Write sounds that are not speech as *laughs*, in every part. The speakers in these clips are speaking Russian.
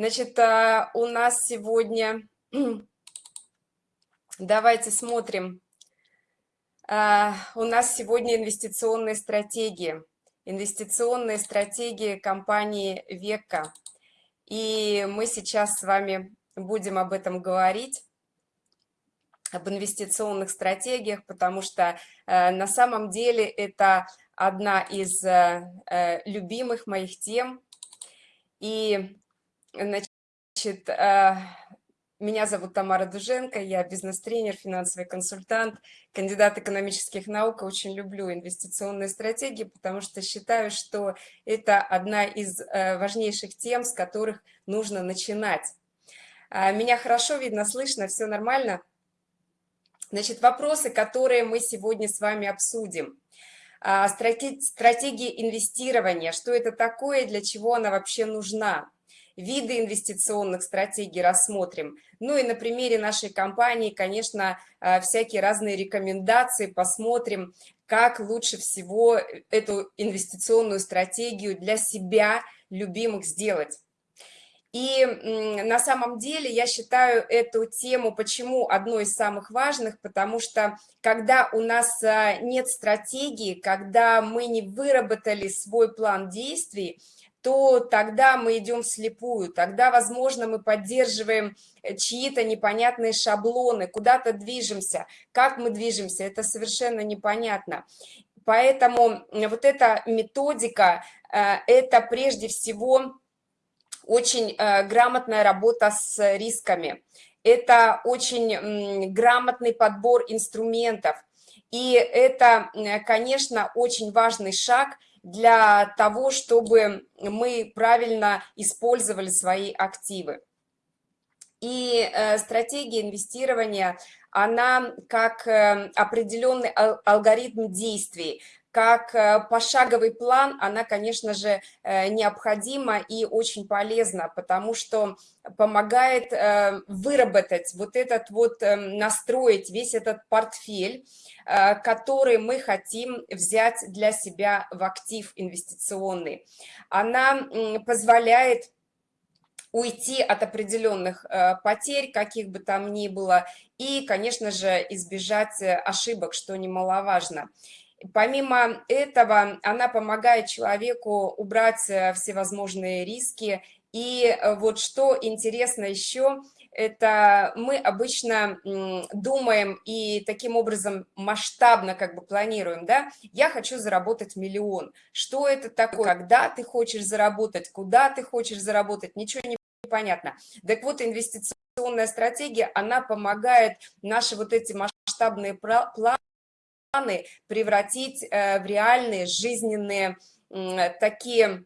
Значит, а, у нас сегодня... *clears throat* Давайте смотрим. А, у нас сегодня инвестиционные стратегии. Инвестиционные стратегии компании Века. И мы сейчас с вами будем об этом говорить об инвестиционных стратегиях, потому что э, на самом деле это одна из э, любимых моих тем. И Значит, э, меня зовут Тамара Дуженко, я бизнес-тренер, финансовый консультант, кандидат экономических наук. Очень люблю инвестиционные стратегии, потому что считаю, что это одна из э, важнейших тем, с которых нужно начинать. А, меня хорошо видно, слышно, все нормально? Значит, вопросы, которые мы сегодня с вами обсудим. А, стратегии инвестирования, что это такое, для чего она вообще нужна? Виды инвестиционных стратегий рассмотрим. Ну и на примере нашей компании, конечно, э, всякие разные рекомендации посмотрим, как лучше всего эту инвестиционную стратегию для себя любимых сделать. И на самом деле я считаю эту тему, почему одной из самых важных, потому что когда у нас э, нет стратегии, когда мы не выработали свой план действий, то тогда мы идем вслепую, тогда, возможно, мы поддерживаем э, чьи-то непонятные шаблоны, куда-то движемся. Как мы движемся, это совершенно непонятно. Поэтому вот эта методика, э, это прежде всего очень э, грамотная работа с рисками. Это очень грамотный подбор инструментов. И это, конечно, очень важный шаг – для того, чтобы мы правильно использовали свои активы. И э, стратегия инвестирования, она как э, определенный алгоритм действий, как э, пошаговый план, она, конечно же, необходима и очень полезна, потому что помогает выработать вот этот вот, настроить весь этот портфель, который мы хотим взять для себя в актив инвестиционный. Она позволяет уйти от определенных э, потерь, каких бы там ни было, и, конечно же, избежать э, ошибок, что немаловажно. Помимо этого, она помогает человеку убрать всевозможные риски. И вот что интересно еще – это мы обычно думаем и таким образом масштабно как бы планируем, да, я хочу заработать миллион. Что это такое? Когда ты хочешь заработать, куда ты хочешь заработать, ничего не понятно. Так вот, инвестиционная стратегия, она помогает наши вот эти масштабные планы превратить э, в реальные жизненные такие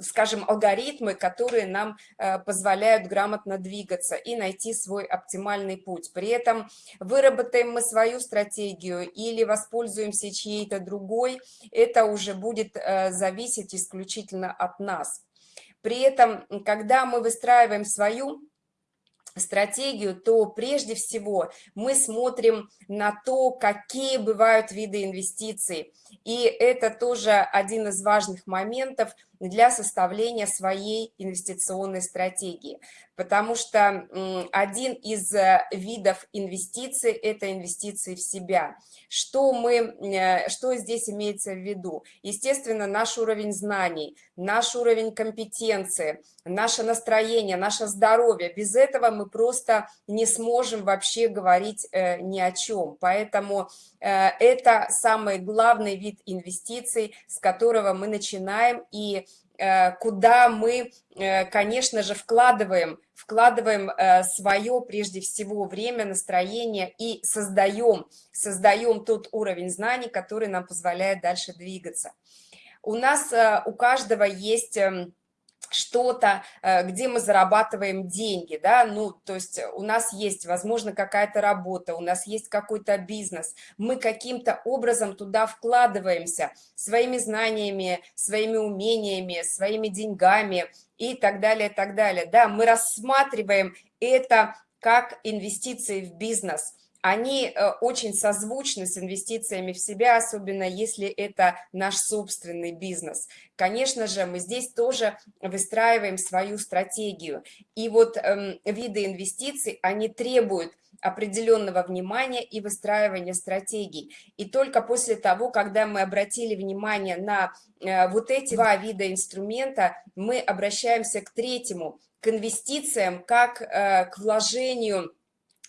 скажем, алгоритмы, которые нам э, позволяют грамотно двигаться и найти свой оптимальный путь. При этом выработаем мы свою стратегию или воспользуемся чьей-то другой, это уже будет э, зависеть исключительно от нас. При этом, когда мы выстраиваем свою стратегию, то прежде всего мы смотрим на то, какие бывают виды инвестиций. И это тоже один из важных моментов для составления своей инвестиционной стратегии потому что один из э, видов инвестиций – это инвестиции в себя. Что, мы, э, что здесь имеется в виду? Естественно, наш уровень знаний, наш уровень компетенции, наше настроение, наше здоровье. Без этого мы просто не сможем вообще говорить э, ни о чем. Поэтому это самый вид инвестиций, с которого мы начинаем и Э, куда мы, э, конечно же, вкладываем, вкладываем э, свое, прежде всего, время, настроение и создаем, создаем тот уровень знаний, который нам позволяет дальше двигаться. У нас, у каждого есть эм, что-то, э, где мы зарабатываем деньги, да, ну, то есть у нас есть, возможно, какая-то работа, у нас есть какой-то бизнес, мы каким-то образом туда вкладываемся своими знаниями, своими умениями, своими деньгами и так далее, так далее, да, мы рассматриваем это как инвестиции в бизнес – они э, очень созвучны с инвестициями в себя, особенно если это наш собственный бизнес. Конечно же, мы здесь тоже выстраиваем свою стратегию. И вот эм, виды инвестиций, они требуют определенного внимания и выстраивания стратегий. И только после того, когда мы обратили внимание на э, вот эти два вида инструмента, мы обращаемся к третьему, к инвестициям, как э, к вложению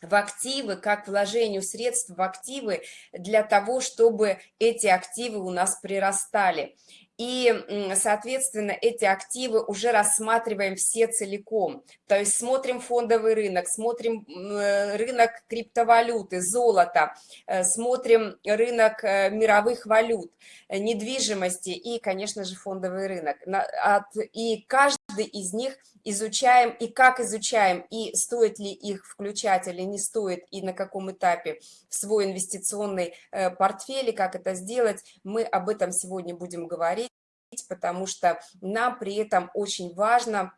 в активы, как вложению средств в активы для того, чтобы эти активы у нас прирастали и, соответственно, эти активы уже рассматриваем все целиком. То есть смотрим фондовый рынок, смотрим э, рынок криптовалюты, золота, э, смотрим рынок э, мировых валют, недвижимости и, конечно же, фондовый рынок. И каждый из них изучаем, и как изучаем, и стоит ли их включать или не стоит, и на каком этапе в свой инвестиционный портфель, и как это сделать, мы об этом сегодня будем говорить потому что нам при этом очень важно,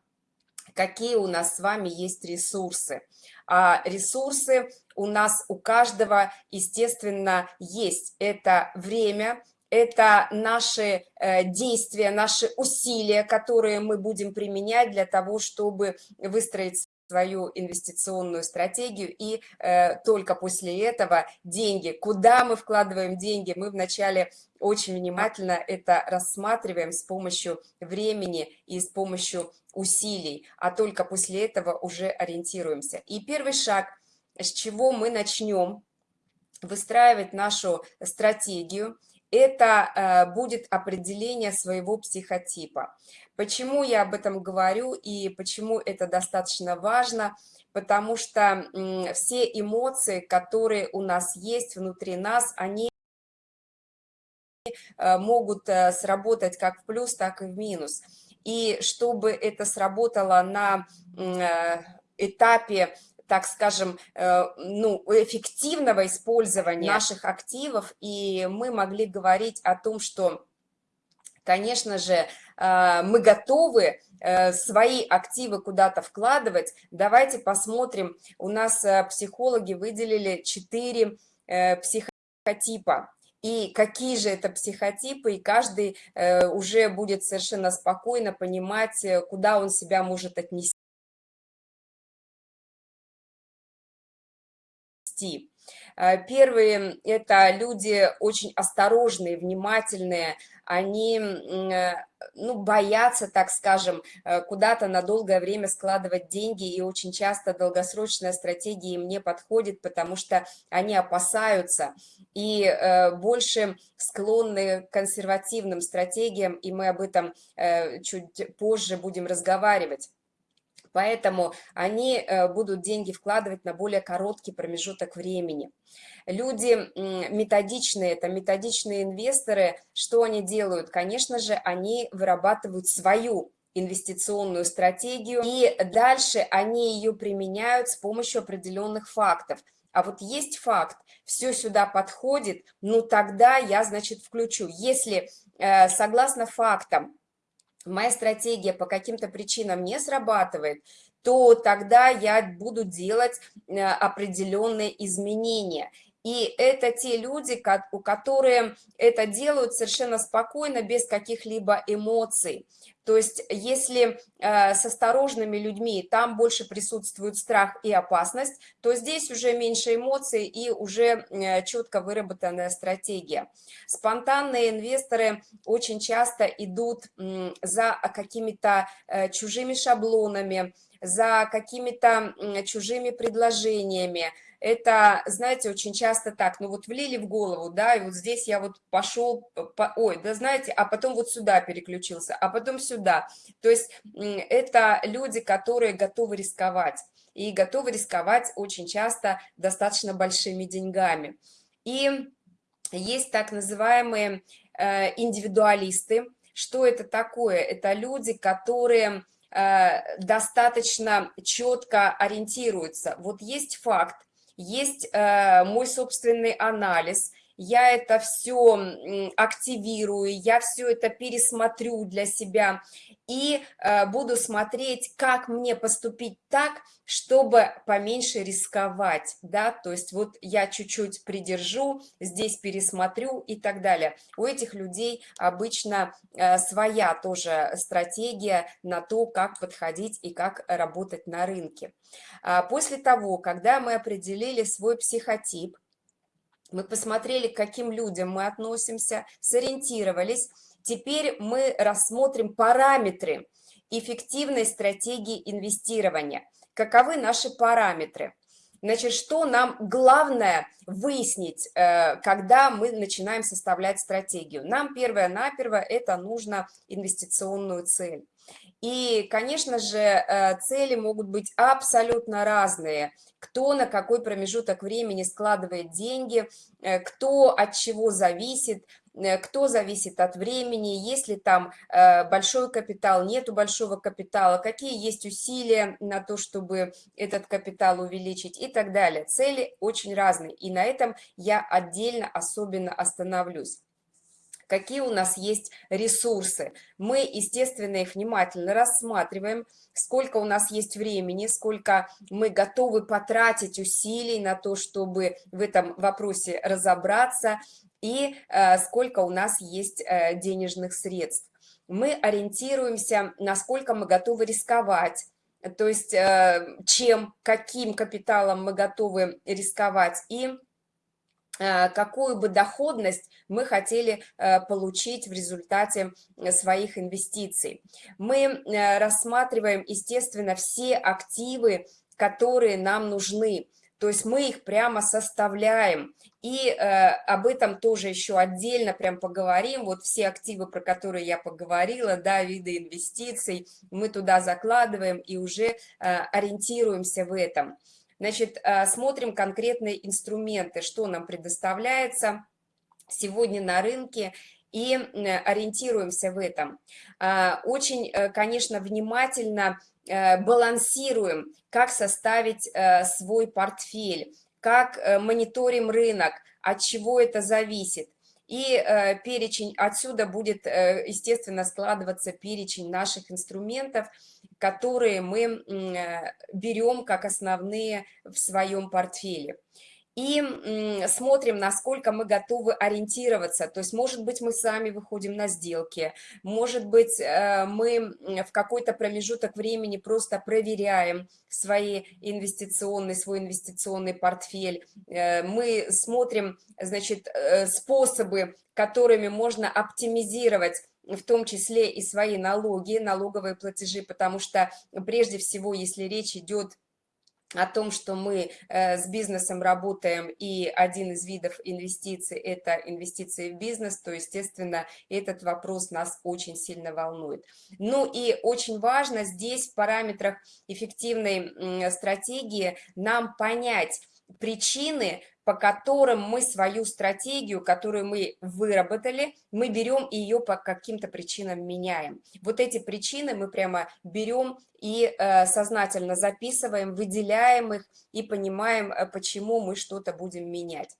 какие у нас с вами есть ресурсы. А ресурсы у нас у каждого, естественно, есть. Это время, это наши э, действия, наши усилия, которые мы будем применять для того, чтобы выстроить свою инвестиционную стратегию, и э, только после этого деньги. Куда мы вкладываем деньги? Мы вначале очень внимательно это рассматриваем с помощью времени и с помощью усилий, а только после этого уже ориентируемся. И первый шаг, с чего мы начнем выстраивать нашу стратегию, это э, будет определение своего психотипа. Почему я об этом говорю и почему это достаточно важно? Потому что все эмоции, которые у нас есть внутри нас, они э, могут э, сработать как в плюс, так и в минус. И чтобы это сработало на этапе так скажем, ну, эффективного использования наших активов, и мы могли говорить о том, что, конечно же, а, мы готовы э, свои активы куда-то вкладывать. Давайте посмотрим, у нас э, психологи выделили 4 э, психотипа. И какие же это психотипы, и каждый уже будет совершенно спокойно понимать, куда он себя может отнести. Первые – это люди очень осторожные, внимательные, они э, ну, боятся, так скажем, э, куда-то на долгое время складывать деньги, и очень часто долгосрочная стратегия им не подходит, потому что они опасаются. И э, больше склонны к консервативным стратегиям, и мы об этом чуть позже будем разговаривать. Поэтому они э, будут деньги вкладывать на более короткий промежуток времени. Люди методичные, это методичные инвесторы, что они делают? Конечно же, они вырабатывают свою инвестиционную стратегию, и дальше они ее применяют с помощью определенных фактов. А вот есть факт, все сюда подходит, ну тогда я, значит, включу. Если э, согласно фактам моя стратегия по каким-то причинам не срабатывает, то тогда я буду делать э, определенные изменения. И это те люди, у которые это делают совершенно спокойно, без каких-либо эмоций. То есть если э, с осторожными людьми там больше присутствует страх и опасность, то здесь уже меньше эмоций и уже э, четко выработанная стратегия. Спонтанные инвесторы очень часто идут э, за какими-то э, чужими шаблонами, за какими-то чужими предложениями, это, знаете, очень часто так, ну вот влили в голову, да, и вот здесь я вот пошел, по, ой, да знаете, а потом вот сюда переключился, а потом сюда. То есть это люди, которые готовы рисковать, и готовы рисковать очень часто достаточно большими деньгами. И есть так называемые э, индивидуалисты. Что это такое? Это люди, которые э, достаточно четко ориентируются. Вот есть факт, есть э, мой собственный анализ, я это все активирую, я все это пересмотрю для себя и э, буду смотреть, как мне поступить так, чтобы поменьше рисковать, да, то есть вот я чуть-чуть придержу, здесь пересмотрю и так далее. У этих людей обычно э, своя тоже стратегия на то, как подходить и как работать на рынке. А после того, когда мы определили свой психотип, мы посмотрели, к каким людям мы относимся, сориентировались, Теперь мы рассмотрим параметры эффективной стратегии инвестирования. Каковы наши параметры? Значит, что нам главное выяснить, э, когда мы начинаем составлять стратегию? Нам первое-наперво это нужно инвестиционную цель. И, конечно же, э, цели могут быть абсолютно разные. Кто на какой промежуток времени складывает деньги, э, кто от чего зависит, э, кто зависит от времени, есть ли там большой капитал, нету большого капитала, какие есть усилия на то, чтобы этот капитал увеличить и так далее. Цели очень разные, и на этом я отдельно особенно остановлюсь какие у нас есть ресурсы. Мы, естественно, их внимательно рассматриваем, сколько у нас есть времени, сколько мы готовы потратить усилий на то, чтобы в этом вопросе разобраться, и э, сколько у нас есть э, денежных средств. Мы ориентируемся, насколько мы готовы рисковать, то есть э, чем, каким капиталом мы готовы рисковать, и какую бы доходность мы хотели э, получить в результате э, своих инвестиций. Мы рассматриваем, естественно, все активы, которые нам нужны. То есть мы их прямо составляем. И э, об этом тоже еще отдельно прям поговорим. Вот все активы, про которые я поговорила, да, виды инвестиций, мы туда закладываем и уже э, ориентируемся в этом. Значит, э, смотрим конкретные инструменты, что нам предоставляется сегодня на рынке и ориентируемся в этом. А, очень, э, конечно, внимательно э, балансируем, как составить свой портфель, как мониторим рынок, от чего это зависит. И перечень, отсюда будет, естественно, складываться перечень наших инструментов – которые мы э, берем как основные в своем портфеле. И смотрим, насколько мы готовы ориентироваться. То есть, может быть, мы сами выходим на сделки, может быть, э, мы в какой-то промежуток времени просто проверяем свои инвестиционные, свой инвестиционный портфель. Э, мы смотрим, значит, способы, которыми можно оптимизировать в том числе и свои налоги, налоговые платежи, потому что прежде всего, если речь идет том, что мы э, с бизнесом работаем, и один из видов инвестиций – это инвестиции в бизнес, то, естественно, этот вопрос нас очень сильно волнует. Ну и очень важно здесь в параметрах эффективной стратегии нам понять причины, по которым мы свою стратегию, которую мы выработали, мы берем и ее по каким-то причинам меняем. Вот эти причины мы прямо берем и э, сознательно записываем, выделяем их и понимаем, э, почему мы что-то будем менять.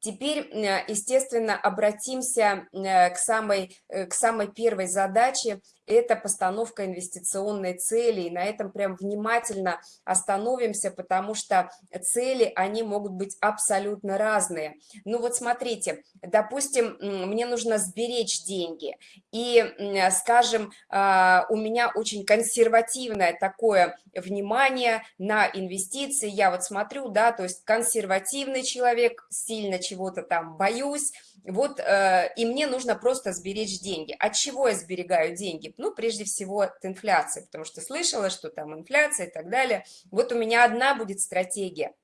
Теперь, э, естественно, обратимся э, к самой, к самой первой задаче это постановка инвестиционной цели. И на этом прям внимательно остановимся, потому что цели, они могут быть абсолютно разные. Ну вот смотрите, допустим, мне нужно сберечь деньги. И, скажем, а, у меня очень консервативное такое внимание на инвестиции. Я вот смотрю, да, то есть консервативный человек, сильно чего-то там боюсь, вот, э, и мне нужно просто сберечь деньги. От чего я сберегаю деньги? Ну, прежде всего, от инфляции, потому что слышала, что там инфляция и так далее. Вот у меня одна будет стратегия –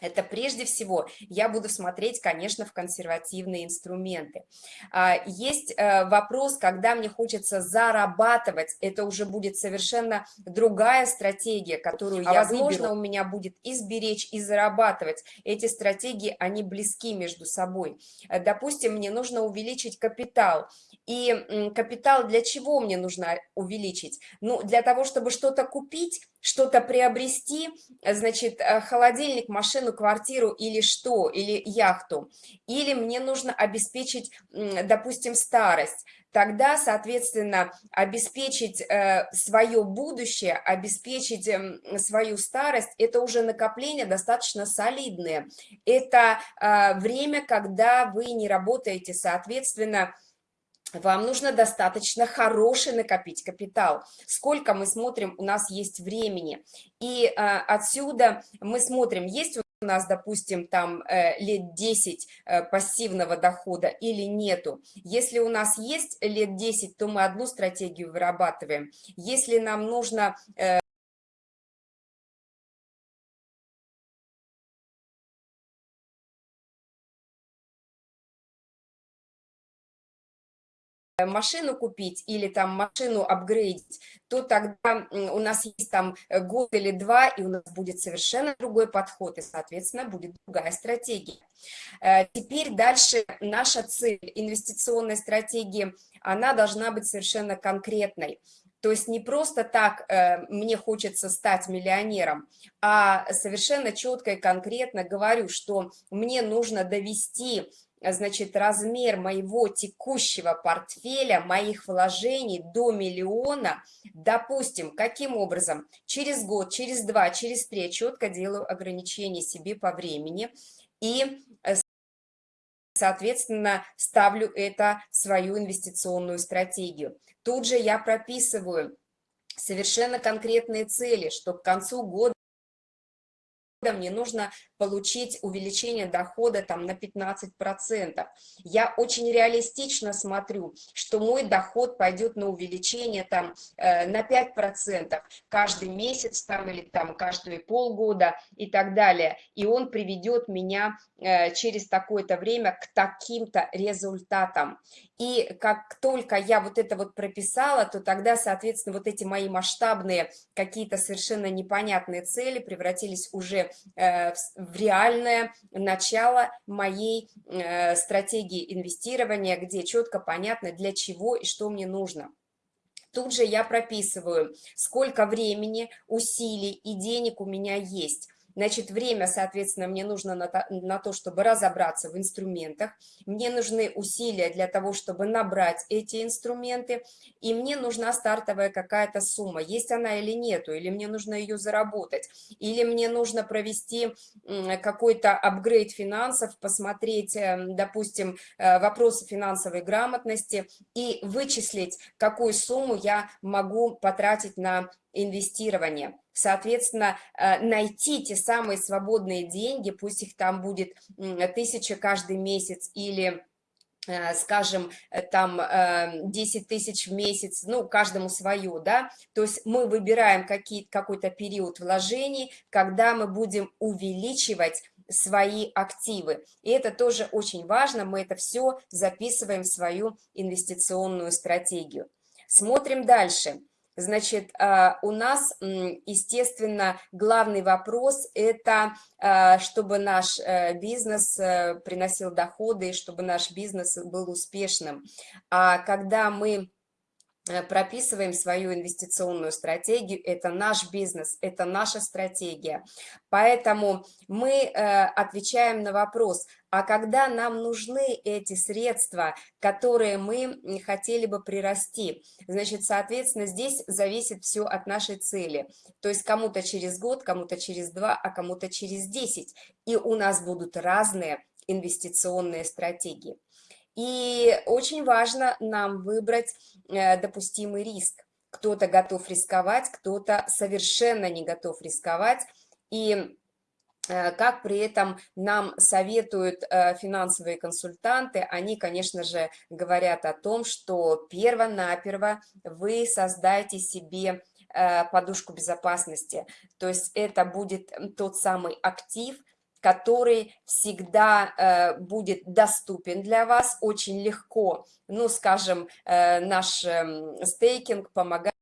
это прежде всего я буду смотреть, конечно, в консервативные инструменты. А, есть э, вопрос, когда мне хочется зарабатывать, это уже будет совершенно другая стратегия, которую а я, возможно, выберу. у меня будет и сберечь, и зарабатывать. Эти стратегии, они близки между собой. Э, допустим, мне нужно увеличить капитал. И капитал для чего мне нужно увеличить? Ну, для того, чтобы что-то купить, что-то приобрести, значит, э, холодильник, машину, квартиру или что, или яхту, или мне нужно обеспечить, допустим, старость, тогда, соответственно, обеспечить э, свое будущее, обеспечить э, свою старость, это уже накопление достаточно солидное. Это э, время, когда вы не работаете, соответственно, вам нужно достаточно хороший накопить капитал. Сколько мы смотрим, у нас есть времени. И э, отсюда мы смотрим, есть у нас, допустим, там э, лет 10 э, пассивного дохода или нету. Если у нас есть лет 10, то мы одну стратегию вырабатываем. Если нам нужно... Э, машину купить или там машину апгрейдить, то тогда у нас есть там э, год или два, и у нас будет совершенно другой подход, и, соответственно, будет другая стратегия. Э, теперь дальше наша цель инвестиционной стратегии, она должна быть совершенно конкретной. То есть не просто так э, мне хочется стать миллионером, а совершенно четко и конкретно говорю, что мне нужно довести значит, размер моего текущего портфеля, моих вложений до миллиона, допустим, каким образом? Через год, через два, через три четко делаю ограничения себе по времени и, э, соответственно, ставлю это в свою инвестиционную стратегию. Тут же я прописываю совершенно конкретные цели, что к концу года мне нужно получить увеличение дохода там на 15%. Я очень реалистично смотрю, что мой доход пойдет на увеличение там э, на 5% каждый месяц там или там каждые полгода и так далее. И он приведет меня э, через такое-то время к таким-то результатам. И как только я вот это вот прописала, то тогда, соответственно, вот эти мои масштабные какие-то совершенно непонятные цели превратились уже в реальное начало моей э, стратегии инвестирования, где четко понятно, для чего и что мне нужно. Тут же я прописываю, сколько времени, усилий и денег у меня есть Значит, время, соответственно, мне нужно на то, на то, чтобы разобраться в инструментах, мне нужны усилия для того, чтобы набрать эти инструменты, и мне нужна стартовая какая-то сумма, есть она или нету, или мне нужно ее заработать, или мне нужно провести какой-то апгрейд финансов, посмотреть, эм, допустим, э, вопросы финансовой грамотности и вычислить, какую сумму я могу потратить на инвестирование. Соответственно, э, найти те самые свободные деньги, пусть их там будет тысяча каждый месяц или э, скажем, э, там 10 тысяч в месяц, ну, каждому свое, да, то есть мы выбираем какой-то период вложений, когда мы будем увеличивать свои активы. И это тоже очень важно, мы это все записываем в свою инвестиционную стратегию. Смотрим дальше. Значит, а, у нас, естественно, главный вопрос – это а, чтобы наш э, бизнес э, приносил доходы, чтобы наш бизнес был успешным. А когда мы прописываем свою инвестиционную стратегию, это наш бизнес, это наша стратегия. Поэтому мы э, отвечаем на вопрос, а когда нам нужны эти средства, которые мы хотели бы прирасти? Значит, соответственно, здесь зависит все от нашей цели. То есть кому-то через год, кому-то через два, а кому-то через десять. И у нас будут разные инвестиционные стратегии. И очень важно нам выбрать э, допустимый риск. Кто-то готов рисковать, кто-то совершенно не готов рисковать. И э, как при этом нам советуют э, финансовые консультанты, они, конечно же, говорят о том, что перво-наперво вы создайте себе подушку безопасности. То есть это будет тот самый актив, который всегда э, будет доступен для вас очень легко. Ну, скажем, э, наш э, стейкинг помогает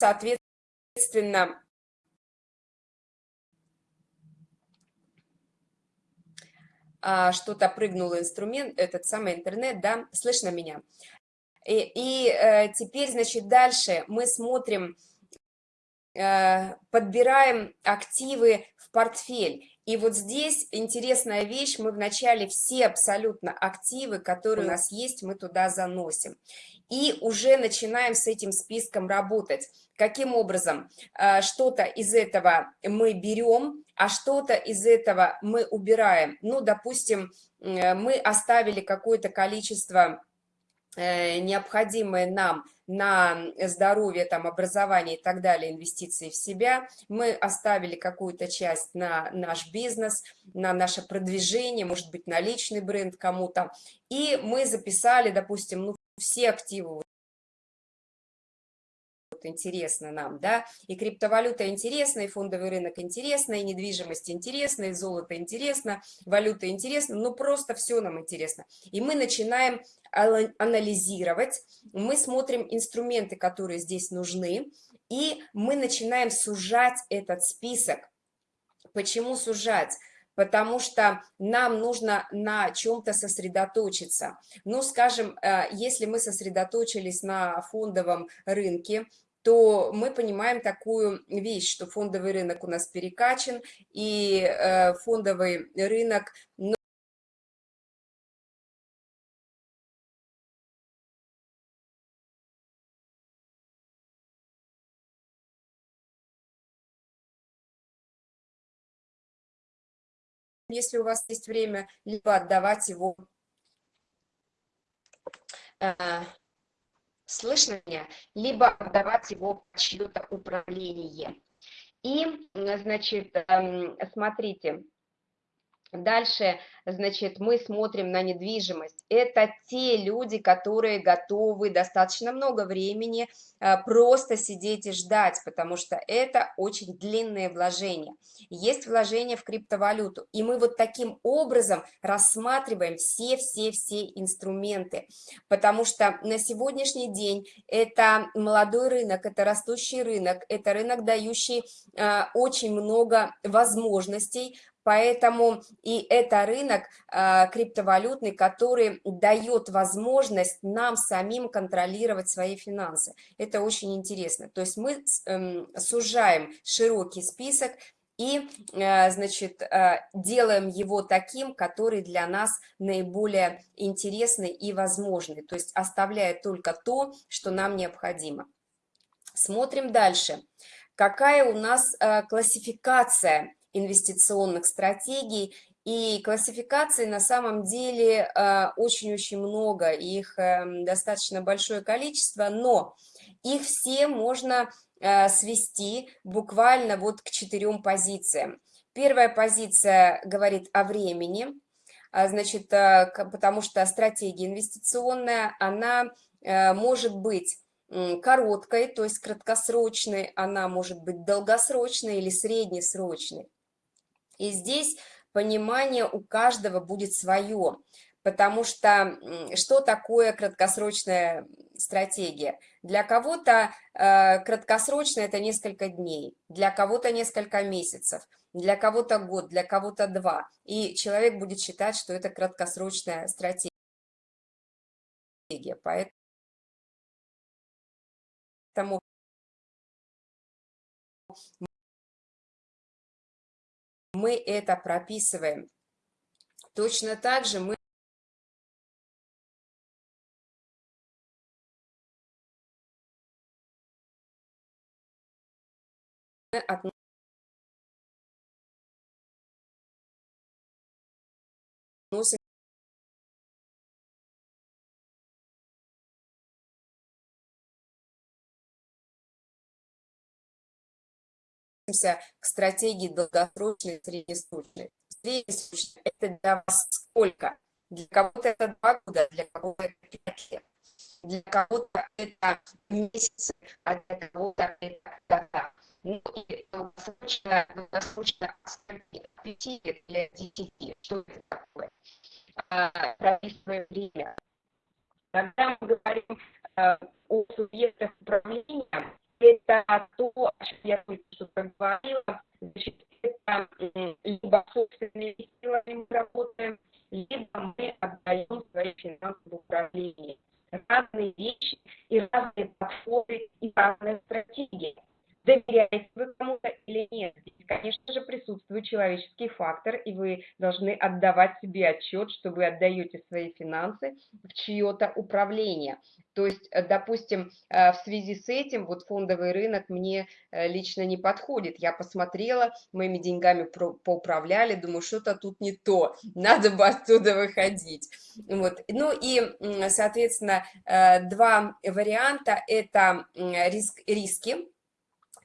соответственно, а, что-то прыгнул инструмент, этот самый интернет, да, слышно меня? И, и э, теперь, значит, дальше мы смотрим, подбираем активы в портфель. И вот здесь интересная вещь, мы вначале все абсолютно активы, которые у нас есть, мы туда заносим. И уже начинаем с этим списком работать. Каким образом? Э, что-то из этого мы берем, а что-то из этого мы убираем. Ну, допустим, э, мы оставили какое-то количество Э, необходимые нам на здоровье, там, образование и так далее, инвестиции в себя. Мы оставили какую-то часть на наш бизнес, на наше продвижение, может быть, на личный бренд кому-то. И мы записали, допустим, ну, все активы вот интересно нам, да, и криптовалюта интересна, и фондовый рынок интересно, и недвижимость интересна, и золото интересно, валюта интересна, ну просто все нам интересно. И мы начинаем анализировать, мы смотрим инструменты, которые здесь нужны, и мы начинаем сужать этот список. Почему сужать? потому что нам нужно на чем-то сосредоточиться. Ну, скажем, э, если мы сосредоточились на фондовом рынке, то мы понимаем такую вещь, что фондовый рынок у нас перекачан, и э, фондовый рынок... Ну, если у вас есть время, либо отдавать его слышно меня, либо отдавать его в чье-то управление. И, значит, эм, смотрите, Дальше, значит, мы смотрим на недвижимость. Это те люди, которые готовы достаточно много времени а, просто сидеть и ждать, потому что это очень длинные вложения. Есть вложения в криптовалюту, и мы вот таким образом рассматриваем все-все-все инструменты, потому что на сегодняшний день это молодой рынок, это растущий рынок, это рынок, дающий а, очень много возможностей, Поэтому и это рынок э, криптовалютный, который дает возможность нам самим контролировать свои финансы. Это очень интересно. То есть мы э, сужаем широкий список и, э, значит, э, делаем его таким, который для нас наиболее интересный и возможный. То есть оставляя только то, что нам необходимо. Смотрим дальше. Какая у нас э, классификация инвестиционных стратегий. И классификаций на самом деле э, очень-очень много, их эм, достаточно большое количество, но их все можно э, свести буквально вот к четырем позициям. Первая позиция говорит о времени, а, значит, э, потому что стратегия инвестиционная, она может быть короткой, то есть краткосрочной, она может быть долгосрочной или среднесрочной. И здесь понимание у каждого будет свое, потому что что такое краткосрочная стратегия? Для кого-то э, краткосрочная – это несколько дней, для кого-то несколько месяцев, для кого-то год, для кого-то два. И человек будет считать, что это краткосрочная стратегия. Поэтому мы это прописываем. Точно так же мы относимся к стратегии долгосрочной среднесрочной. Среднесрочная – это для вас сколько? Для кого-то это два года, для кого-то это пять лет. Для кого-то это месяцы, а для кого-то это года. Ну и долгосрочная, долгосрочная от 5 лет для 10. Что это такое? А, время. Когда мы говорим а, о субъектах управления, это то, о чем я только что говорила, значит, это либо собственными силами мы работаем, либо мы отдаем свои финансовые управление. Разные вещи и разные подходы и разные стратегии доверяете вы кому-то или нет. Здесь, конечно же, присутствует человеческий фактор, и вы должны отдавать себе отчет, что вы отдаете свои финансы в чье-то управление. То есть, э, допустим, э, в связи с этим вот фондовый рынок мне э, лично не подходит. Я посмотрела, моими деньгами поуправляли, думаю, что-то тут не то, надо бы оттуда выходить. Вот. Ну и, соответственно, два варианта – это риск, риски,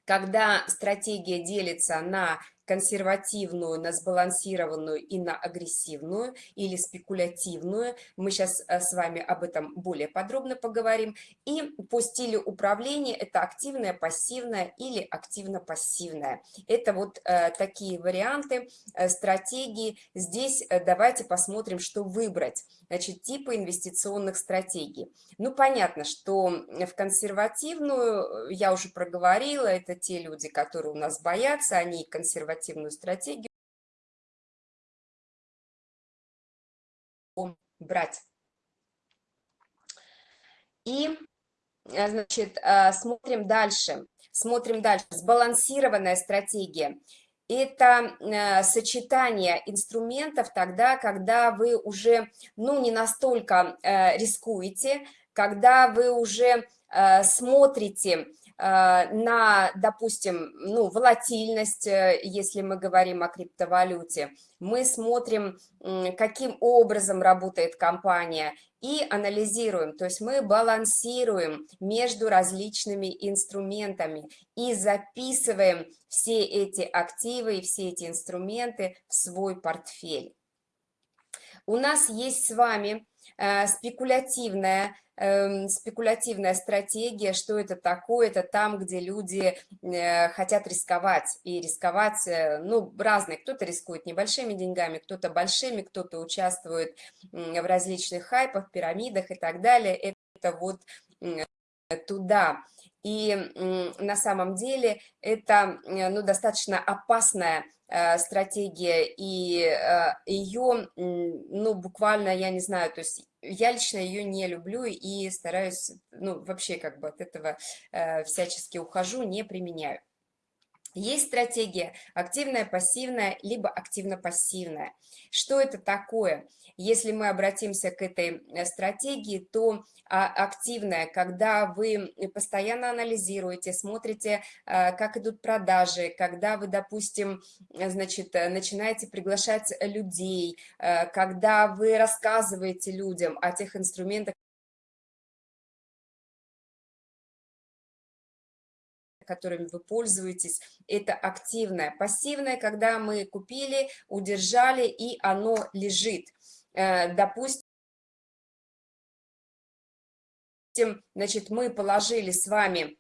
когда стратегия делится на консервативную, на сбалансированную и на агрессивную или спекулятивную. Мы сейчас э, с вами об этом более подробно поговорим. И по стилю управления это активное, пассивное или активно-пассивное. Это вот э, такие варианты э, стратегии. Здесь э, давайте посмотрим, что выбрать. Значит, типы инвестиционных стратегий. Ну, понятно, что в консервативную, э, я уже проговорила, это те люди, которые у нас боятся, они консервативные консервативную стратегию брать. И, э, значит, э, смотрим дальше. Смотрим дальше. Сбалансированная стратегия. Это э, сочетание инструментов тогда, когда вы уже, ну, не настолько рискуете, когда вы уже смотрите на, допустим, ну, волатильность, э, если мы говорим о криптовалюте, мы смотрим, каким образом работает компания и анализируем, то есть мы балансируем между различными инструментами и записываем все эти активы и все эти инструменты в свой портфель. У нас есть с вами э, спекулятивная Эм, спекулятивная стратегия, что это такое, это там, где люди э, хотят рисковать, и рисковать, э, ну, разные, кто-то рискует небольшими деньгами, кто-то большими, кто-то участвует в различных хайпах, пирамидах и так далее, это вот туда. И на самом деле это э, ну, достаточно опасная стратегия, и ее, ну, буквально, я не знаю, то есть я лично ее не люблю и стараюсь, ну, вообще как бы от этого э, всячески ухожу, не применяю. Есть стратегия активная, пассивная, либо активно-пассивная. Что это такое? Если мы обратимся к этой э, стратегии, то а, активная, когда вы постоянно анализируете, смотрите, э, как идут продажи, когда вы, допустим, значит, начинаете приглашать людей, э, когда вы рассказываете людям о тех инструментах, которыми вы пользуетесь, это активное. Пассивное, когда мы купили, удержали, и оно лежит. Э, допустим, значит, мы положили с вами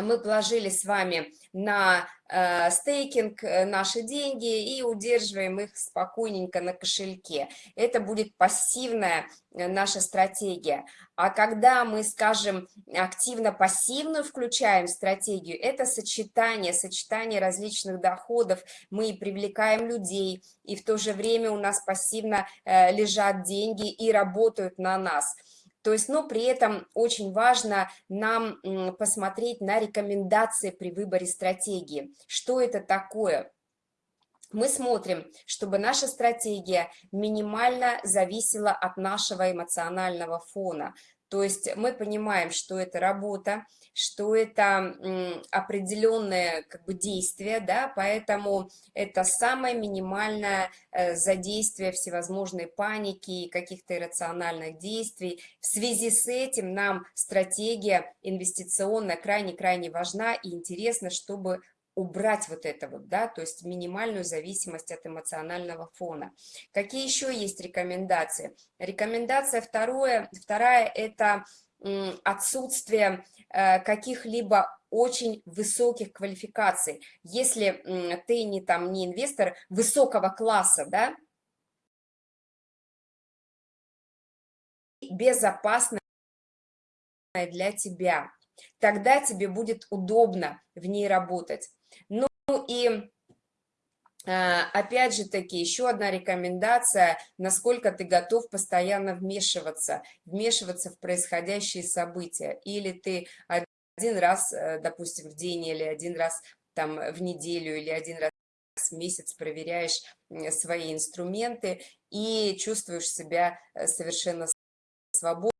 мы положили с вами на э, стейкинг э, наши деньги и удерживаем их спокойненько на кошельке. Это будет пассивная э, наша стратегия. А когда мы, скажем, активно-пассивную включаем стратегию, это сочетание, сочетание различных доходов. Мы привлекаем людей, и в то же время у нас пассивно э, лежат деньги и работают на нас – то есть, но при этом очень важно нам посмотреть на рекомендации при выборе стратегии. Что это такое? Мы смотрим, чтобы наша стратегия минимально зависела от нашего эмоционального фона. То есть мы понимаем, что это работа, что это определенное как бы, действие, да, поэтому это самое минимальное э, задействие всевозможной паники и каких-то иррациональных действий. В связи с этим нам стратегия инвестиционная крайне-крайне важна и интересно, чтобы убрать вот это вот, да, то есть минимальную зависимость от эмоционального фона. Какие еще есть рекомендации? Рекомендация второе, вторая – это отсутствие э, каких-либо очень высоких квалификаций. Если ты не, там, не инвестор высокого класса, да, безопасная для тебя, тогда тебе будет удобно в ней работать. Ну и а, опять же таки, еще одна рекомендация, насколько ты готов постоянно вмешиваться, вмешиваться в происходящие события. Или ты один раз, допустим, в день или один раз там в неделю или один раз в месяц проверяешь свои инструменты и чувствуешь себя совершенно свободно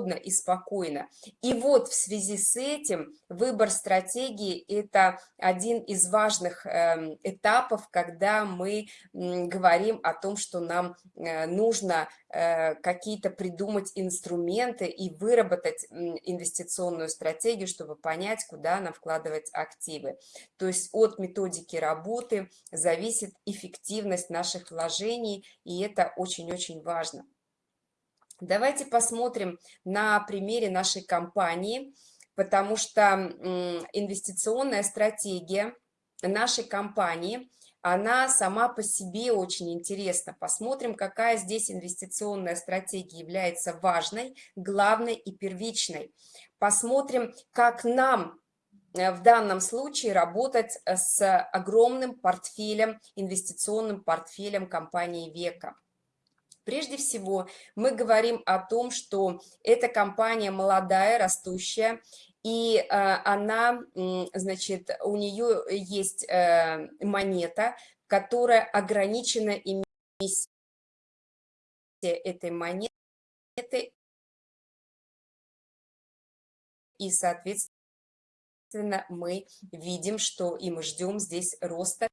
свободно и спокойно. И вот в связи с этим выбор стратегии – это один из важных эм, этапов, когда мы говорим о том, что нам э, нужно э, какие-то придумать инструменты и выработать инвестиционную стратегию, чтобы понять, куда нам вкладывать активы. То есть от методики работы зависит эффективность наших вложений, и это очень-очень важно. Давайте посмотрим на примере нашей компании, потому что инвестиционная стратегия нашей компании, она сама по себе очень интересна. Посмотрим, какая здесь инвестиционная стратегия является важной, главной и первичной. Посмотрим, как нам э, в данном случае работать с огромным портфелем, инвестиционным портфелем компании «Века». Прежде всего, мы говорим о том, что эта компания молодая, растущая, и э, она, значит, у нее есть э, монета, которая ограничена эмиссией этой монеты, и, соответственно, мы видим, что и мы ждем здесь роста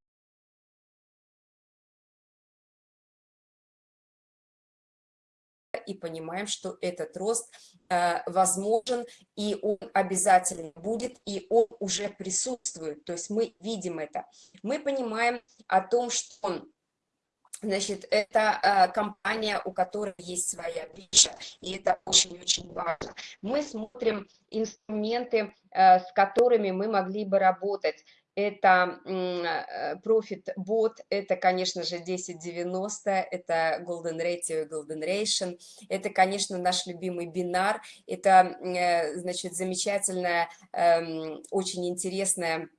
и понимаем, что этот рост э, возможен, и он обязательно будет, и он уже присутствует, то есть мы видим это. Мы понимаем о том, что Значит, это э, компания, у которой есть своя биржа, и это очень-очень важно. Мы смотрим инструменты, э, с которыми мы могли бы работать это э, Profit Bot, это, конечно же, 1090, это Golden Ratio и Golden Ration, это, конечно, наш любимый бинар, это, э, значит, замечательная, эм, очень интересная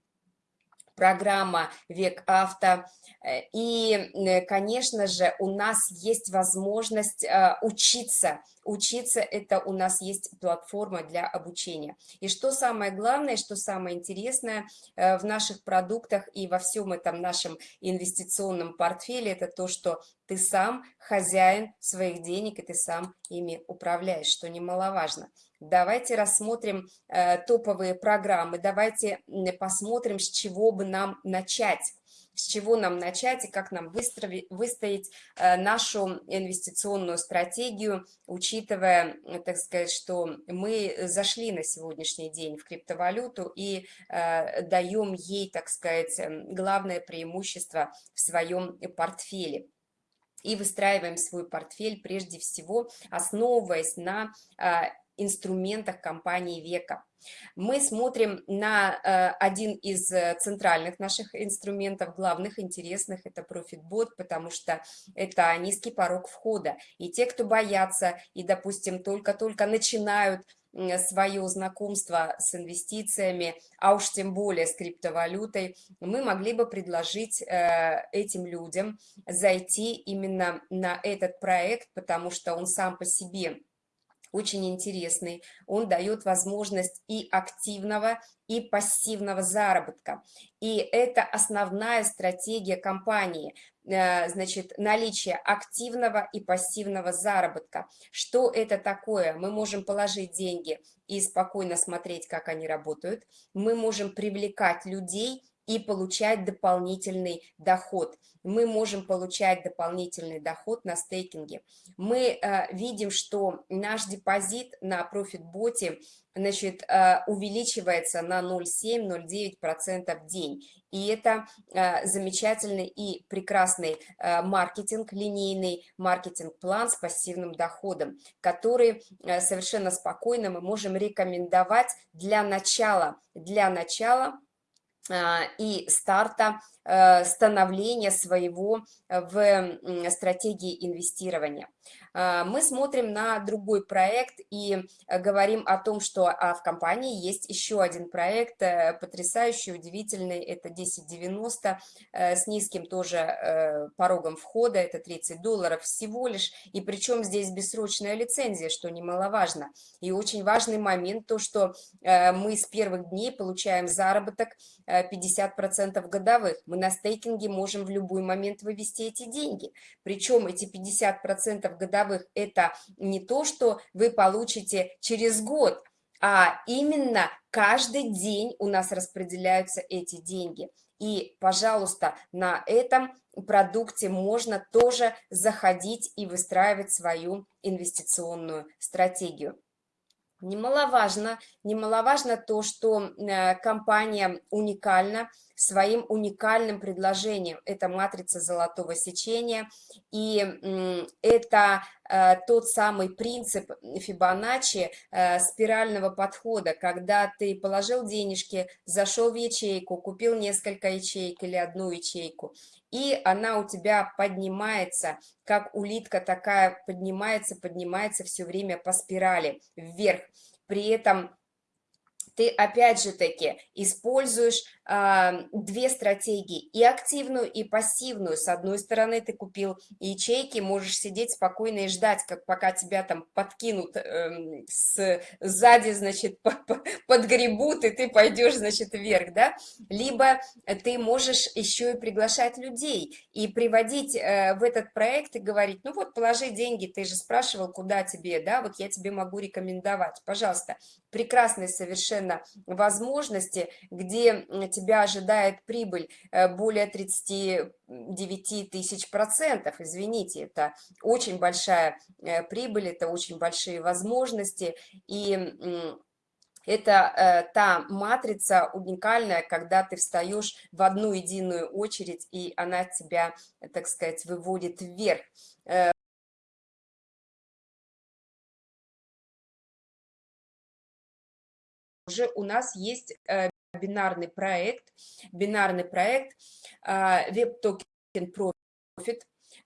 программа «Век авто». Э, и, э, конечно же, у нас есть возможность э, учиться. Учиться – это у нас есть платформа для обучения. И что самое главное, что самое интересное в наших продуктах и во всем этом нашем инвестиционном портфеле, это то, что ты сам хозяин своих денег, и ты сам ими управляешь, что немаловажно. Давайте рассмотрим э, топовые программы, давайте посмотрим, с чего бы нам начать. С чего нам начать и как нам выстроить, выстоять э, нашу инвестиционную стратегию, учитывая, так сказать, что мы зашли на сегодняшний день в криптовалюту и э, даем ей, так сказать, главное преимущество в своем портфеле и выстраиваем свой портфель прежде всего, основываясь на а, инструментах компании «Века». Мы смотрим на э, один из э, центральных наших инструментов, главных, интересных, это ProfitBot, потому что это низкий порог входа. И те, кто боятся и, допустим, только-только начинают свое знакомство с инвестициями, а уж тем более с криптовалютой, мы могли бы предложить э, этим людям зайти именно на этот проект, потому что он сам по себе очень интересный. Он дает возможность и активного, и пассивного заработка. И это основная стратегия компании, э, значит, наличие активного и пассивного заработка. Что это такое? Мы можем положить деньги и спокойно смотреть, как они работают. Мы можем привлекать людей и получать дополнительный доход. Мы можем получать дополнительный доход на стейкинге. Мы э, видим, что наш депозит на профитботе значит, э, увеличивается на 0,7-0,9% в день. И это э, замечательный и прекрасный э, маркетинг, линейный маркетинг-план с пассивным доходом, который э, совершенно спокойно мы можем рекомендовать для начала, для начала и старта э, становления своего в стратегии инвестирования. А, мы смотрим на другой проект и э, говорим о том, что а, в компании есть еще один проект, э, потрясающий, удивительный, это 1090 э, с низким тоже порогом входа, это 30 долларов всего лишь, и причем здесь бессрочная лицензия, что немаловажно. И очень важный момент, то, что мы с первых дней получаем заработок 50% годовых. Мы на стейкинге можем в любой момент вывести эти деньги. Причем эти 50% годовых – это не то, что вы получите через год, а именно каждый день у нас распределяются эти деньги. И, пожалуйста, на этом продукте можно тоже заходить и выстраивать свою инвестиционную стратегию. Немаловажно, немаловажно то, что э, компания уникальна своим уникальным предложением. Это матрица золотого сечения, и это э, тот самый принцип Фибоначчи э, спирального подхода, когда ты положил денежки, зашел в ячейку, купил несколько ячеек или одну ячейку, и она у тебя поднимается, как улитка такая поднимается, поднимается все время по спирали вверх. При этом ты опять же таки используешь две стратегии, и активную, и пассивную. С одной стороны ты купил ячейки, можешь сидеть спокойно и ждать, как пока тебя там подкинут э, с, сзади, значит, *laughs* подгребут, и ты пойдешь, значит, вверх, да? Либо ты можешь еще и приглашать людей и приводить э, в этот проект и говорить, ну вот, положи деньги, ты же спрашивал, куда тебе, да, вот я тебе могу рекомендовать, пожалуйста. Прекрасные совершенно возможности, где тебя ожидает прибыль э, более 39 тысяч процентов, извините, это очень большая э, прибыль, это очень большие возможности, и это э, та матрица уникальная, когда ты встаешь в одну единую очередь, и она тебя, так сказать, выводит вверх. уже у нас есть бинарный проект, бинарный проект Web Token Profit,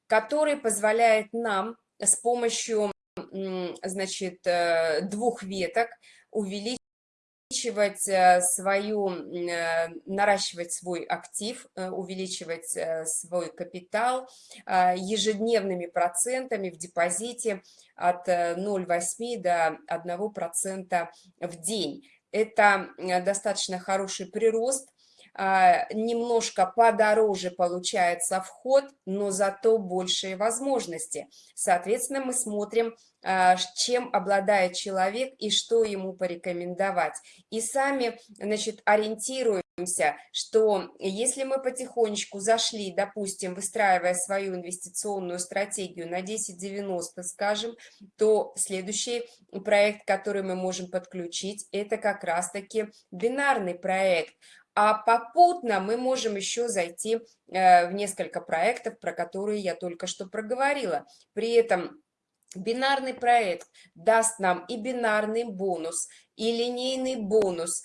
который позволяет нам с помощью значит, э, двух веток увеличивать э, свою, наращивать свой актив, увеличивать свой капитал ежедневными процентами в депозите от 0,8 до 1% в день это э, достаточно хороший прирост, а, немножко подороже получается вход, но зато большие возможности. Соответственно, мы смотрим, а, чем обладает человек и что ему порекомендовать. И сами, значит, ориентируем что если мы потихонечку зашли, допустим, выстраивая свою инвестиционную стратегию на 10-90, скажем, то следующий проект, который мы можем подключить, это как раз-таки бинарный проект. А попутно мы можем еще зайти э, в несколько проектов, про которые я только что проговорила. При этом бинарный проект даст нам и бинарный бонус, и линейный бонус,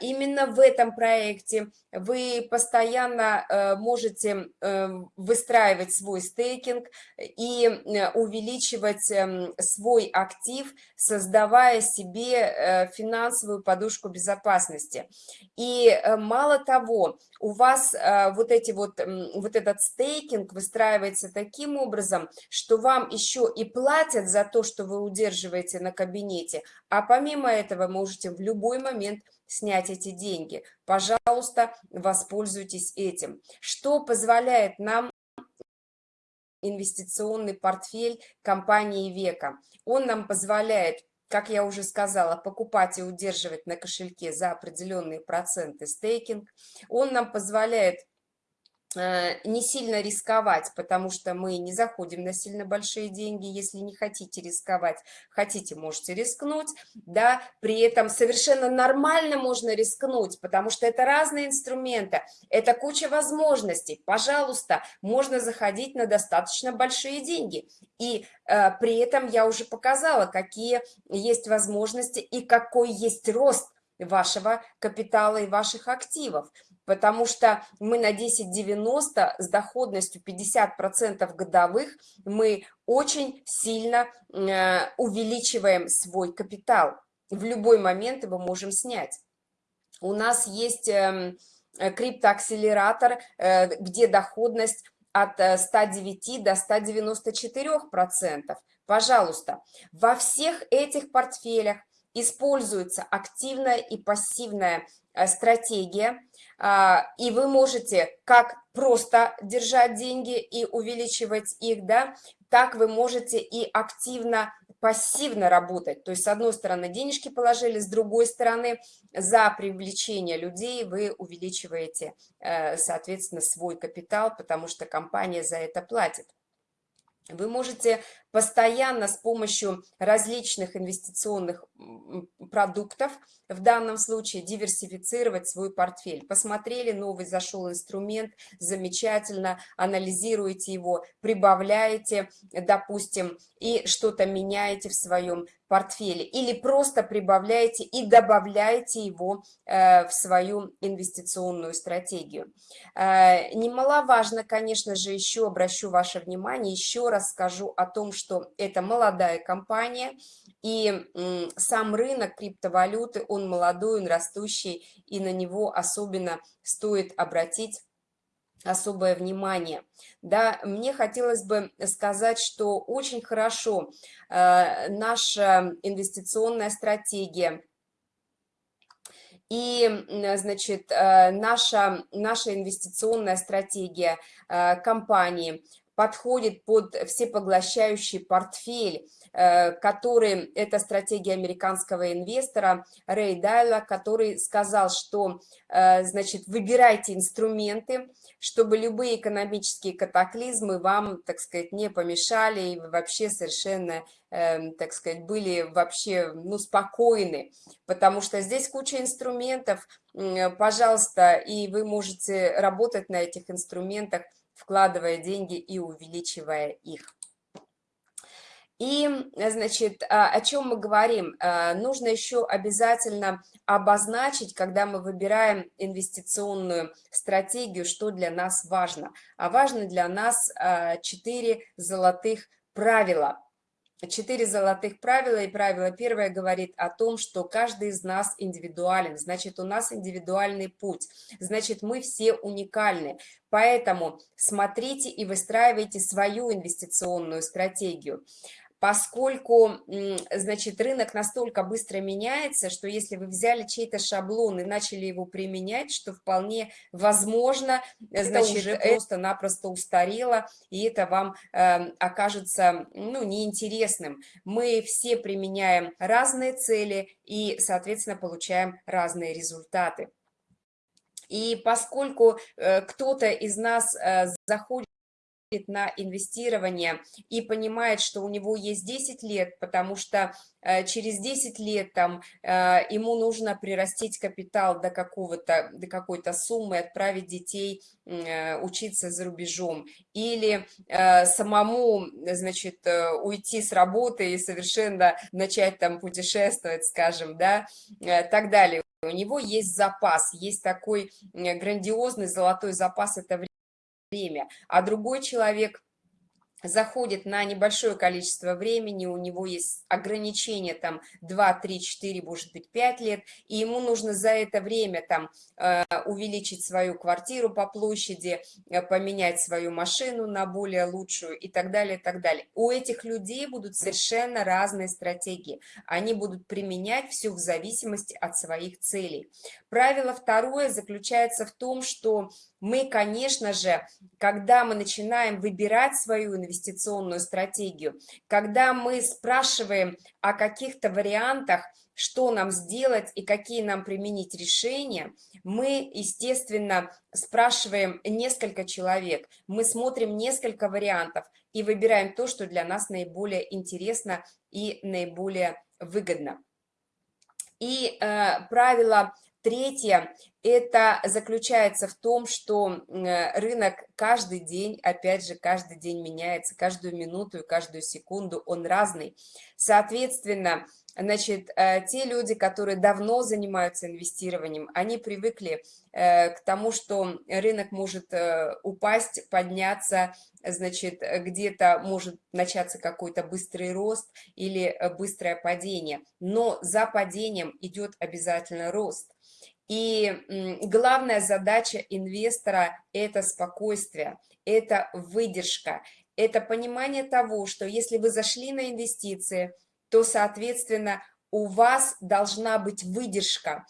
именно в этом проекте вы постоянно э, можете э, выстраивать свой стейкинг и э, увеличивать эм, свой актив, создавая себе финансовую подушку безопасности. И мало того, у вас вот, эти вот, вот этот стейкинг выстраивается таким образом, что вам еще и платят за то, что вы удерживаете на кабинете, а помимо этого можете в любой момент снять эти деньги. Пожалуйста, воспользуйтесь этим. Что позволяет нам инвестиционный портфель компании Века? Он нам позволяет как я уже сказала, покупать и удерживать на кошельке за определенные проценты стейкинг. Он нам позволяет не сильно рисковать, потому что мы не заходим на сильно большие деньги, если не хотите рисковать, хотите, можете рискнуть, да, при этом совершенно нормально можно рискнуть, потому что это разные инструменты, это куча возможностей, пожалуйста, можно заходить на достаточно большие деньги, и э, при этом я уже показала, какие есть возможности и какой есть рост вашего капитала и ваших активов потому что мы на 10,90 с доходностью 50% годовых мы очень сильно э, увеличиваем свой капитал. В любой момент его можем снять. У нас есть эм, э, криптоакселератор, э, где доходность от 109 до 194%. Пожалуйста, во всех этих портфелях используется активная и пассивная стратегия – а, и вы можете как просто держать деньги и увеличивать их, да, так вы можете и активно, пассивно работать. То есть, с одной стороны, денежки положили, с другой стороны, за привлечение людей вы увеличиваете, э, соответственно, свой капитал, потому что компания за это платит. Вы можете постоянно с помощью различных инвестиционных продуктов, в данном случае диверсифицировать свой портфель. Посмотрели, новый зашел инструмент, замечательно, анализируете его, прибавляете, допустим, и что-то меняете в своем портфеле. Или просто прибавляете и добавляете его э, в свою инвестиционную стратегию. Э, немаловажно, конечно же, еще обращу ваше внимание, еще раз скажу о том, что это молодая компания, и сам рынок криптовалюты, он молодой, он растущий, и на него особенно стоит обратить особое внимание. Да, мне хотелось бы сказать, что очень хорошо э, наша инвестиционная стратегия и, значит, э, наша, наша инвестиционная стратегия э, компании подходит под всепоглощающий портфель, Э, который, это стратегия американского инвестора Рэй Дайла, который сказал, что, э, значит, выбирайте инструменты, чтобы любые экономические катаклизмы вам, так сказать, не помешали, и вообще совершенно, эм, так сказать, были вообще, ну, спокойны, потому что здесь куча инструментов, пожалуйста, и вы можете работать на этих инструментах, вкладывая деньги и увеличивая их. И, значит, а, о чем мы говорим? А, нужно еще обязательно обозначить, когда мы выбираем инвестиционную стратегию, что для нас важно. А важно для нас а, четыре золотых правила. Четыре золотых правила, и правило первое говорит о том, что каждый из нас индивидуален, значит, у нас индивидуальный путь, значит, мы все уникальны. Поэтому смотрите и выстраивайте свою инвестиционную стратегию поскольку, значит, рынок настолько быстро меняется, что если вы взяли чей-то шаблон и начали его применять, что вполне возможно, значит, это уже просто-напросто устарело, и это вам э, окажется, ну, неинтересным. Мы все применяем разные цели и, соответственно, получаем разные результаты. И поскольку э, кто-то из нас э, заходит на инвестирование и понимает, что у него есть 10 лет, потому что э, через 10 лет там э, ему нужно прирастить капитал до какого-то до какой-то суммы, отправить детей э, учиться за рубежом или самому, значит, уйти с работы и совершенно начать там путешествовать, скажем, да, так далее. У него есть запас, есть такой грандиозный золотой запас, это время время, а другой человек заходит на небольшое количество времени, у него есть ограничение там 2, 3, 4, может быть 5 лет, и ему нужно за это время там э, увеличить свою квартиру по площади, э, поменять свою машину на более лучшую и так далее, и так далее. У этих людей будут совершенно разные стратегии, они будут применять все в зависимости от своих целей. Правило второе заключается в том, что мы, конечно же, когда мы начинаем выбирать свою инвестиционную стратегию, когда мы спрашиваем о каких-то вариантах, что нам сделать и какие нам применить решения, мы, естественно, спрашиваем несколько человек, мы смотрим несколько вариантов и выбираем то, что для нас наиболее интересно и наиболее выгодно. И э, правило Третье, это заключается в том, что э, рынок каждый день, опять же, каждый день меняется, каждую минуту и каждую секунду он разный. Соответственно, Значит, э, те люди, которые давно занимаются инвестированием, они привыкли э, к тому, что рынок может э, упасть, подняться, значит, где-то может начаться какой-то быстрый рост или быстрое падение. Но за падением идет обязательно рост. И главная задача инвестора – это спокойствие, это выдержка, это понимание того, что если вы зашли на инвестиции – то, соответственно, у вас должна быть выдержка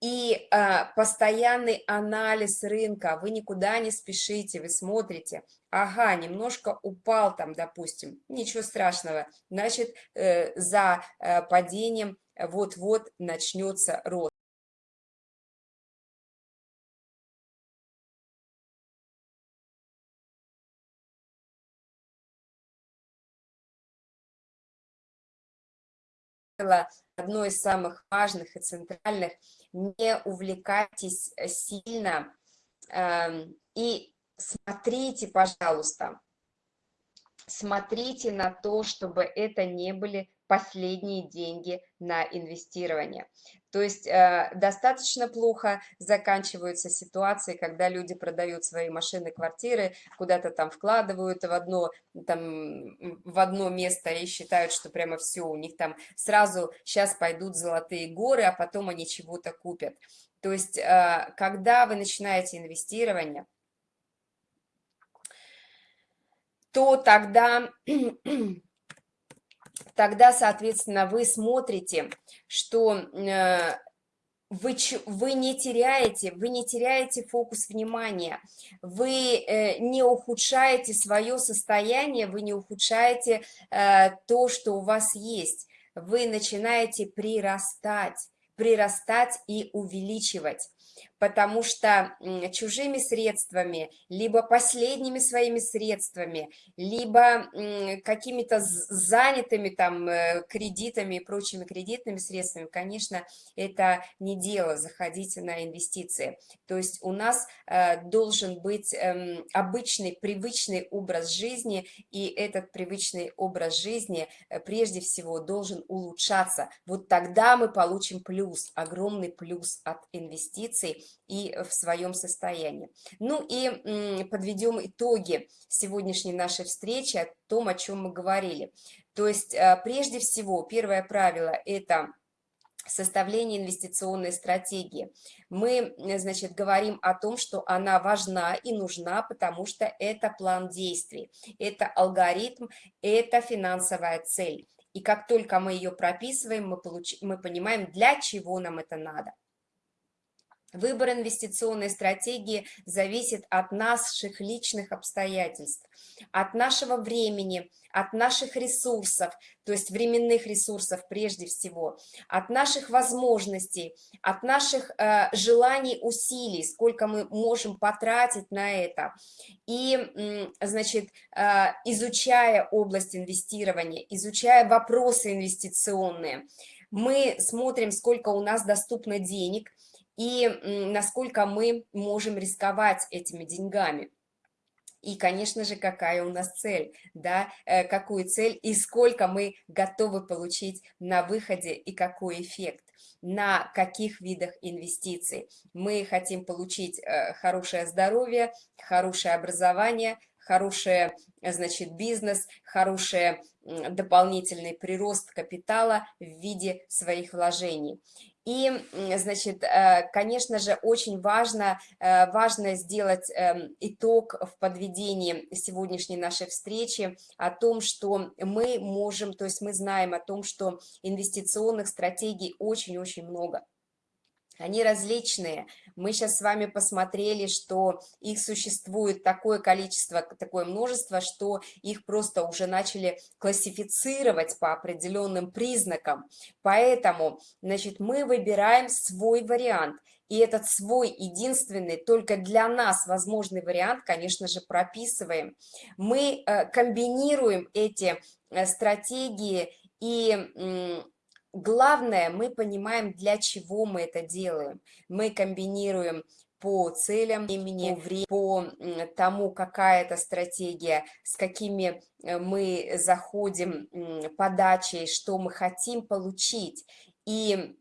и э, постоянный анализ рынка. Вы никуда не спешите, вы смотрите, ага, немножко упал там, допустим, ничего страшного, значит, э, за э, падением вот-вот начнется рост. Правило, одно из самых важных и центральных, не увлекайтесь э, сильно э, и смотрите, пожалуйста, смотрите на то, чтобы это не были последние деньги на инвестирование. То есть э, достаточно плохо заканчиваются ситуации, когда люди продают свои машины, квартиры, куда-то там вкладывают в одно, там, в одно место и считают, что прямо все, у них там сразу сейчас пойдут золотые горы, а потом они чего-то купят. То есть э, когда вы начинаете инвестирование, то тогда тогда, соответственно, вы смотрите, что э, вы, вы не теряете, вы не теряете фокус внимания, вы э, не ухудшаете свое состояние, вы не ухудшаете э, то, что у вас есть, вы начинаете прирастать, прирастать и увеличивать потому что чужими средствами, либо последними своими средствами, либо какими-то занятыми там э, кредитами и прочими кредитными средствами, конечно, это не дело, заходите на инвестиции. То есть у нас э, должен быть эм, обычный, привычный образ жизни, и этот привычный образ жизни э, прежде всего должен улучшаться. Вот тогда мы получим плюс, огромный плюс от инвестиций, и в своем состоянии. Ну и подведем итоги сегодняшней нашей встречи о том, о чем мы говорили. То есть э, прежде всего первое правило – это составление инвестиционной стратегии. Мы, значит, говорим о том, что она важна и нужна, потому что это план действий, это алгоритм, это финансовая цель. И как только мы ее прописываем, мы, получ... мы понимаем, для чего нам это надо. Выбор инвестиционной стратегии зависит от наших личных обстоятельств, от нашего времени, от наших ресурсов, то есть временных ресурсов прежде всего, от наших возможностей, от наших э, желаний, усилий, сколько мы можем потратить на это. И, значит, э, изучая область инвестирования, изучая вопросы инвестиционные, мы смотрим, сколько у нас доступно денег – и насколько мы можем рисковать этими деньгами. И, конечно же, какая у нас цель, да, э, какую цель и сколько мы готовы получить на выходе и какой эффект, на каких видах инвестиций. Мы хотим получить э, хорошее здоровье, хорошее образование, хороший, значит, бизнес, хороший дополнительный прирост капитала в виде своих вложений. И, значит, э, конечно же, очень важно, э, важно сделать эм, итог в подведении сегодняшней нашей встречи о том, что мы можем, то есть мы знаем о том, что инвестиционных стратегий очень-очень много. Они различные. Мы сейчас с вами посмотрели, что их существует такое количество, такое множество, что их просто уже начали классифицировать по определенным признакам. Поэтому, значит, мы выбираем свой вариант. И этот свой единственный, только для нас возможный вариант, конечно же, прописываем. Мы э, комбинируем эти э, стратегии и Главное, мы понимаем, для чего мы это делаем. Мы комбинируем по целям имени, по тому, какая это стратегия, с какими э, мы заходим подачей, что мы хотим получить. И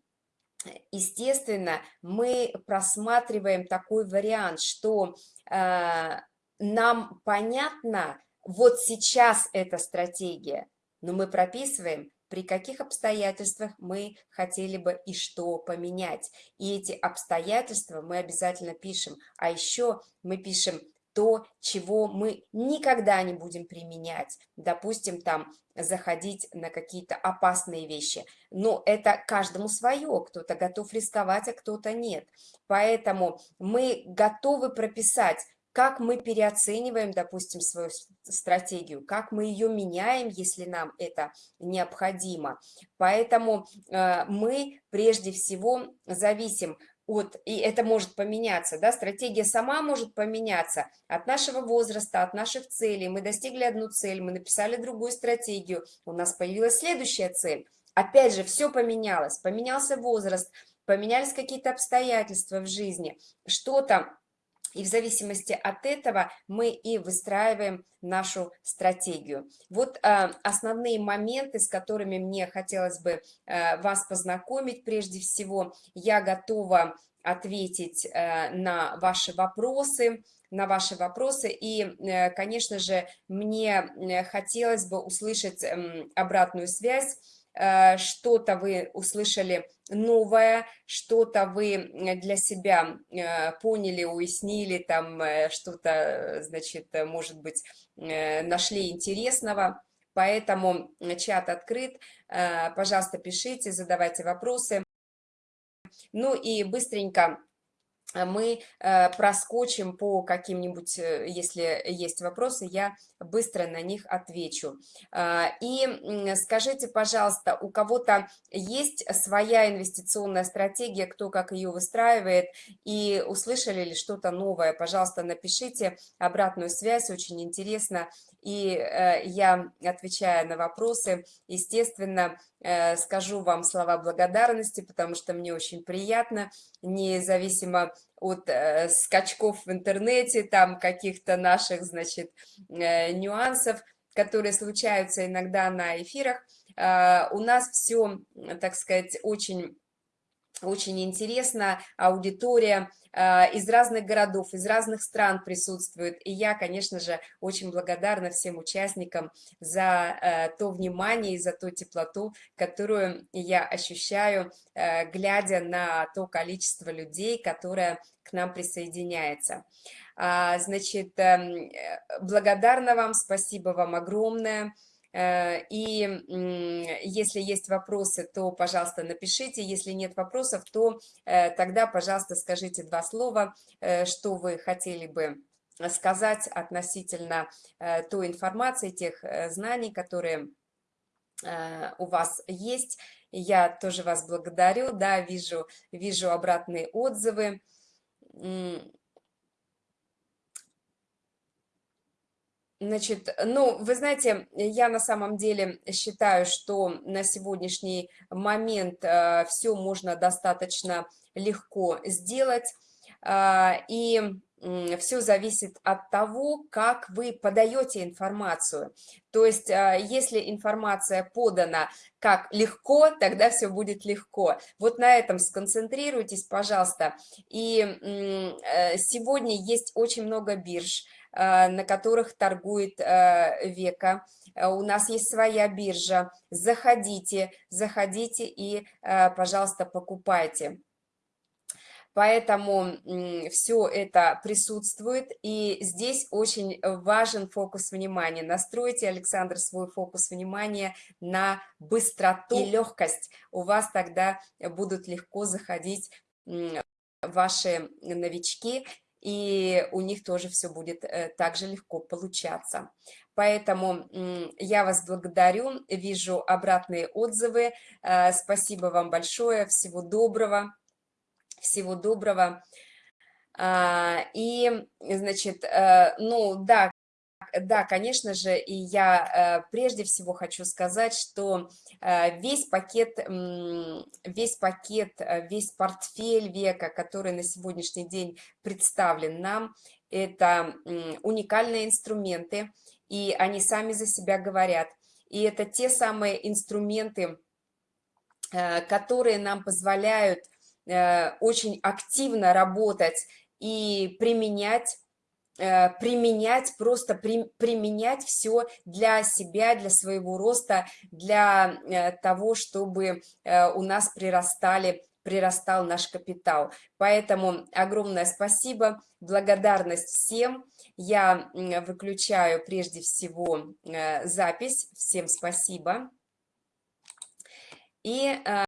естественно, мы просматриваем такой вариант, что э, нам понятно, вот сейчас эта стратегия, но мы прописываем, при каких обстоятельствах мы хотели бы и что поменять. И эти обстоятельства мы обязательно пишем. А еще мы пишем то, чего мы никогда не будем применять. Допустим, там заходить на какие-то опасные вещи. Но это каждому свое, кто-то готов рисковать, а кто-то нет. Поэтому мы готовы прописать, как мы переоцениваем, допустим, свою стратегию, как мы ее меняем, если нам это необходимо. Поэтому э, мы прежде всего зависим от, и это может поменяться, да, стратегия сама может поменяться от нашего возраста, от наших целей. Мы достигли одну цель, мы написали другую стратегию, у нас появилась следующая цель. Опять же, все поменялось, поменялся возраст, поменялись какие-то обстоятельства в жизни, что-то и в зависимости от этого мы и выстраиваем нашу стратегию. Вот э, основные моменты, с которыми мне хотелось бы э, вас познакомить. Прежде всего, я готова ответить э, на ваши вопросы, на ваши вопросы. И, э, конечно же, мне э, хотелось бы услышать э, обратную связь Э, что-то вы услышали новое, что-то вы для себя э, поняли, уяснили, там э, что-то, значит, может быть, нашли интересного. Поэтому чат открыт, пожалуйста, пишите, задавайте вопросы. Ну и быстренько Э, мы э, проскочим по каким-нибудь, э, если есть вопросы, я быстро на них отвечу. И скажите, пожалуйста, у кого-то есть своя инвестиционная стратегия, кто как ее выстраивает, и услышали ли что-то новое? Пожалуйста, напишите обратную связь, очень интересно. И я, отвечая на вопросы, естественно, скажу вам слова благодарности, потому что мне очень приятно, независимо от э, скачков в интернете, там каких-то наших, значит, э, нюансов, которые случаются иногда на эфирах. Э, у нас все, так сказать, очень очень интересно, аудитория э, из разных городов, из разных стран присутствует. И я, конечно же, очень благодарна всем участникам за э, то внимание и за ту теплоту, которую я ощущаю, э, глядя на то количество людей, которое к нам присоединяется. А, значит, эм, благодарна вам, спасибо вам огромное. Э, и если есть вопросы, то, пожалуйста, напишите. Если нет вопросов, то э, тогда, пожалуйста, скажите два слова, э, что вы хотели бы сказать относительно той информации, тех знаний, которые у вас есть. Я тоже вас благодарю, да, вижу, вижу обратные отзывы. Значит, ну, вы знаете, я на самом деле считаю, что на сегодняшний момент э, все можно достаточно легко сделать, э, и все зависит от того, как вы подаете информацию. То есть, э, если информация подана как легко, тогда все будет легко. Вот на этом сконцентрируйтесь, пожалуйста. И э, сегодня есть очень много бирж, Э, на которых торгует э, Века. У нас есть своя биржа. Заходите, заходите и, пожалуйста, покупайте. Поэтому все это присутствует, и здесь очень важен фокус внимания. Настройте, Александр, свой фокус внимания на быстроту и легкость. У вас тогда будут легко заходить ваши новички, и у них тоже все будет э, так же легко получаться. Поэтому я вас благодарю, вижу обратные отзывы. Э, спасибо вам большое, всего доброго, всего доброго. А, и, значит, э, ну да, да, конечно же, и я прежде всего хочу сказать, что весь пакет, весь пакет, весь портфель века, который на сегодняшний день представлен нам, это уникальные инструменты, и они сами за себя говорят. И это те самые инструменты, которые нам позволяют очень активно работать и применять Э, применять, просто при, применять все для себя, для своего роста, для э, того, чтобы э, у нас прирастали прирастал наш капитал. Поэтому огромное спасибо, благодарность всем. Я выключаю прежде всего запись. Всем спасибо. И